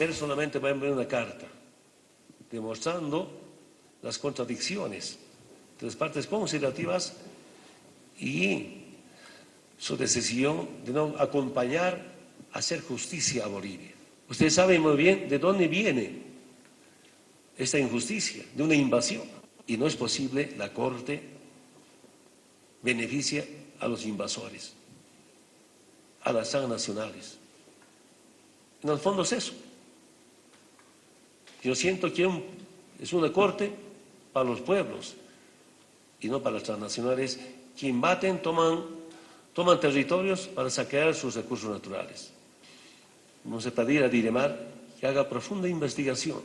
personalmente voy a enviar una carta demostrando las contradicciones de las partes considerativas y su decisión de no acompañar a hacer justicia a Bolivia. Ustedes saben muy bien de dónde viene esta injusticia, de una invasión. Y no es posible la Corte beneficia a los invasores, a las transnacionales. En el fondo es eso. Yo siento que es una corte para los pueblos y no para las transnacionales que invaden, toman, toman territorios para saquear sus recursos naturales. Vamos a pedir a Diremar que haga profunda investigación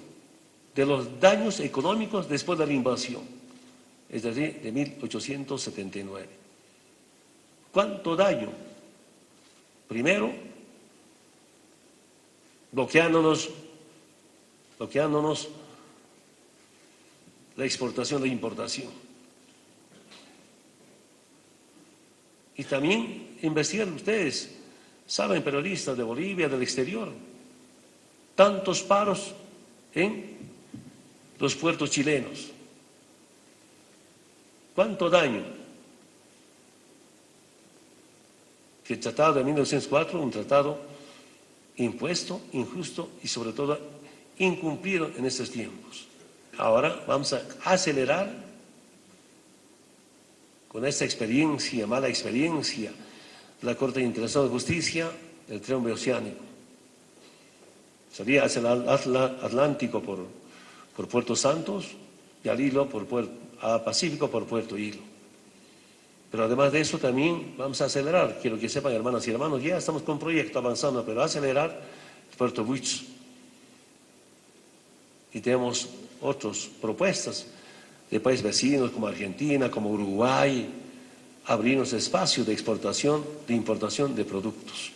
de los daños económicos después de la invasión, es decir, de 1879. ¿Cuánto daño? Primero, bloqueándonos, bloqueándonos la exportación e importación. Y también investigan ustedes, saben, periodistas de Bolivia, del exterior, tantos paros en los puertos chilenos. ¿Cuánto daño? Que el tratado de 1904, un tratado impuesto, injusto y sobre todo incumplido en estos tiempos. Ahora vamos a acelerar con esta experiencia, mala experiencia, la Corte Internacional de Justicia del Triunfo Oceánico. Sería hacia el Atlántico por, por Puerto Santos y al Hilo por a Pacífico por Puerto Hilo. Pero además de eso también vamos a acelerar, quiero que sepan hermanas y hermanos, ya estamos con un proyecto avanzando, pero acelerar Puerto Buch. Y tenemos otras propuestas de países vecinos como Argentina, como Uruguay, abrirnos espacio de exportación, de importación de productos.